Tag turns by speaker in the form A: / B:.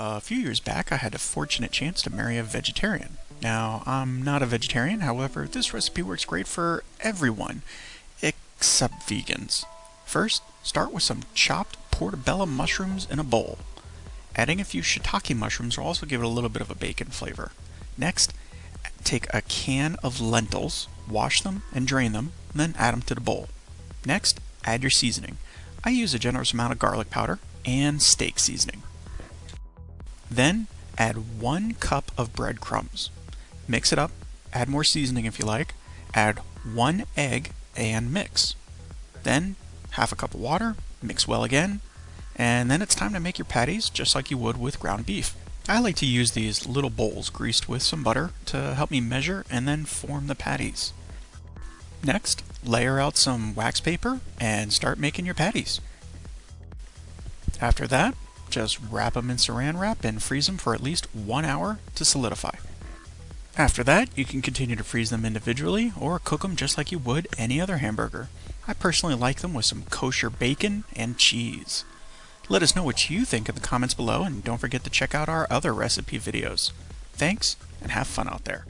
A: A few years back, I had a fortunate chance to marry a vegetarian. Now, I'm not a vegetarian, however, this recipe works great for everyone, except vegans. First, start with some chopped portobello mushrooms in a bowl. Adding a few shiitake mushrooms will also give it a little bit of a bacon flavor. Next, take a can of lentils, wash them and drain them, and then add them to the bowl. Next, add your seasoning. I use a generous amount of garlic powder and steak seasoning. Then add one cup of breadcrumbs. Mix it up, add more seasoning if you like, add one egg and mix. Then half a cup of water, mix well again, and then it's time to make your patties just like you would with ground beef. I like to use these little bowls greased with some butter to help me measure and then form the patties. Next, layer out some wax paper and start making your patties. After that, just wrap them in saran wrap and freeze them for at least one hour to solidify. After that, you can continue to freeze them individually or cook them just like you would any other hamburger. I personally like them with some kosher bacon and cheese. Let us know what you think in the comments below and don't forget to check out our other recipe videos. Thanks and have fun out there.